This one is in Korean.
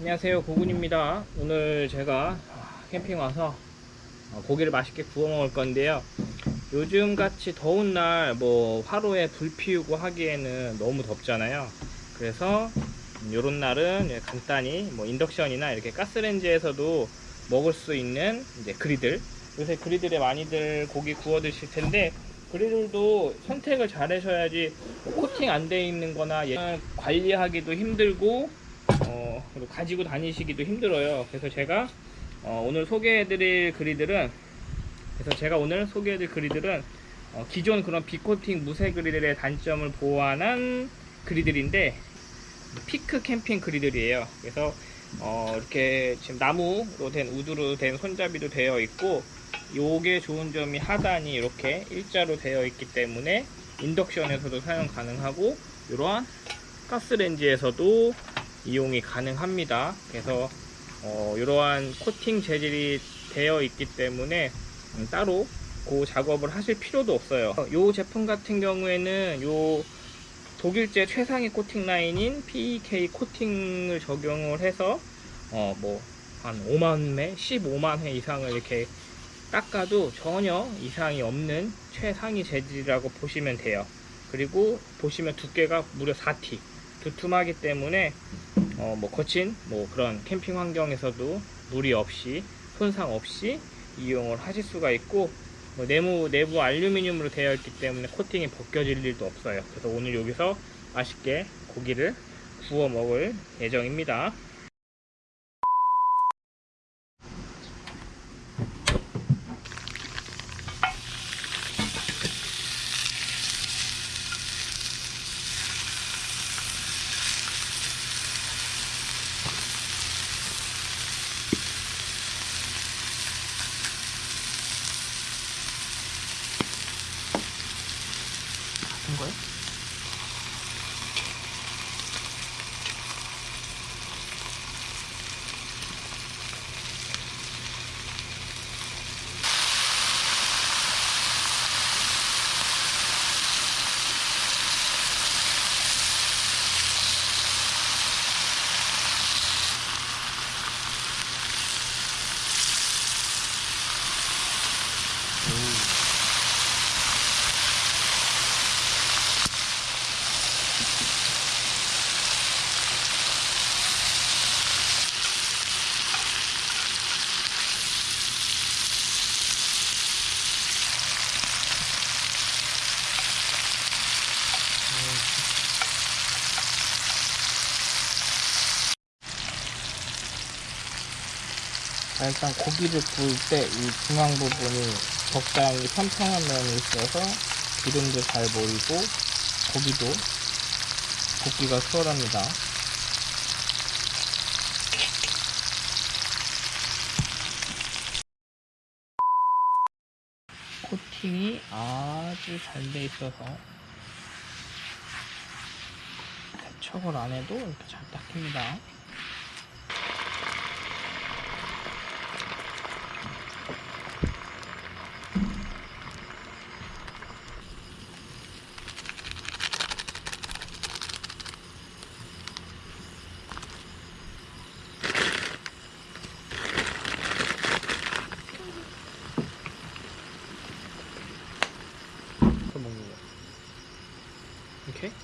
안녕하세요. 고군입니다. 오늘 제가 캠핑 와서 어, 고기를 맛있게 구워 먹을 건데요. 요즘 같이 더운 날 뭐 화로에 불 피우고 하기에는 너무 덥잖아요. 그래서 요런 날은 간단히 뭐 인덕션이나 이렇게 가스레인지에서도 먹을 수 있는 이제 그리들. 요새 그리들에 많이들 고기 구워 드실 텐데 그리들도 선택을 잘 하셔야지 뭐 코팅 안 돼 있는 거나 관리하기도 힘들고 어, 그리고 가지고 다니시기도 힘들어요. 그래서 제가 어, 오늘 소개해드릴 그리들은 그래서 제가 오늘 소개해드릴 그리들은 어, 기존 그런 비코팅 무쇠 그리들의 단점을 보완한 그리들인데 피크 캠핑 그리들이에요. 그래서 어, 이렇게 지금 나무로 된 우드로 된 손잡이도 되어 있고 요게 좋은 점이 하단이 이렇게 일자로 되어 있기 때문에 인덕션에서도 사용 가능하고 이러한 가스레인지에서도 이용이 가능합니다. 그래서 어, 이러한 코팅 재질이 되어 있기 때문에 음, 따로 그 작업을 하실 필요도 없어요. 이 제품 같은 경우에는 요 독일제 최상위 코팅 라인인 PEK 코팅을 적용을 해서 어, 뭐 한 5만 회, 15만 회 이상을 이렇게 닦아도 전혀 이상이 없는 최상위 재질이라고 보시면 돼요. 그리고 보시면 두께가 무려 4T. 두툼하기 때문에 어, 뭐 거친 뭐 그런 캠핑 환경에서도 무리 없이 손상 없이 이용을 하실 수가 있고 뭐 내부 내부 알루미늄으로 되어 있기 때문에 코팅이 벗겨질 일도 없어요. 그래서 오늘 여기서 맛있게 고기를 구워 먹을 예정입니다. 같 일단 고기를 구울 때 이 중앙 부분이 적당히 평평한 면이 있어서 기름도 잘 모이고 고기도 굽기가 수월합니다. 코팅이 아주 잘 돼 있어서 세척을 안 해도 이렇게 잘 닦입니다. 먹는 거야. 오케이?